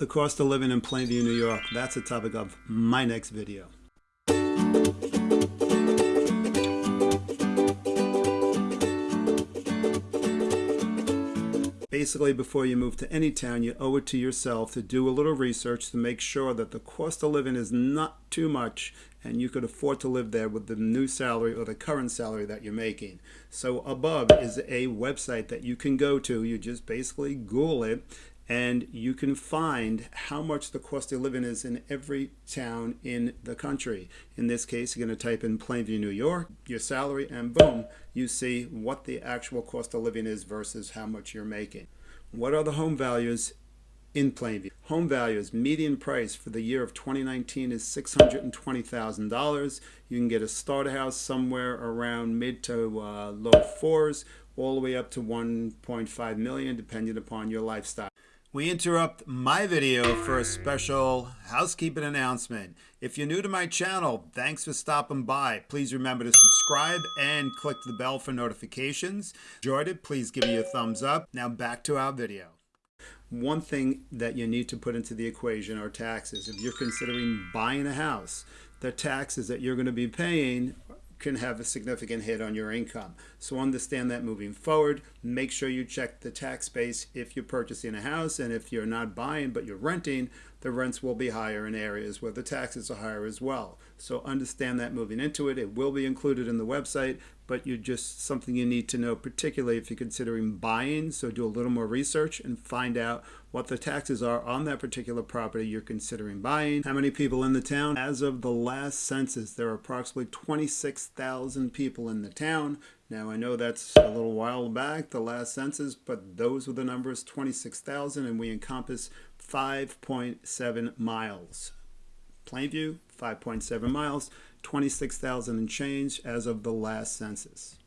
The cost of living in Plainview, New York. That's the topic of my next video. Basically, before you move to any town, you owe it to yourself to do a little research to make sure that the cost of living is not too much and you could afford to live there with the new salary or the current salary that you're making. So above is a website that you can go to. You just basically Google it and you can find how much the cost of living is in every town in the country. In this case, you're going to type in Plainview, New York, your salary, and boom, you see what the actual cost of living is versus how much you're making. What are the home values in Plainview? Home values, median price for the year of 2019 is $620,000. You can get a starter house somewhere around mid to uh, low fours, all the way up to 1.5 million, depending upon your lifestyle. We interrupt my video for a special housekeeping announcement. If you're new to my channel, thanks for stopping by. Please remember to subscribe and click the bell for notifications. Enjoyed it, please give me a thumbs up. Now back to our video. One thing that you need to put into the equation are taxes. If you're considering buying a house, the taxes that you're going to be paying can have a significant hit on your income. So understand that moving forward. Make sure you check the tax base if you're purchasing a house and if you're not buying but you're renting, the rents will be higher in areas where the taxes are higher as well. So understand that moving into it. It will be included in the website, but you're just something you need to know, particularly if you're considering buying. So do a little more research and find out what the taxes are on that particular property you're considering buying. How many people in the town? As of the last census, there are approximately 26,000 people in the town. Now I know that's a little while back, the last census, but those were the numbers, 26,000, and we encompass 5.7 miles. Plainview, 5.7 miles, 26,000 and change as of the last census.